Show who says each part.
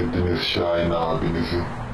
Speaker 1: getirdiniz Şahin abinizi.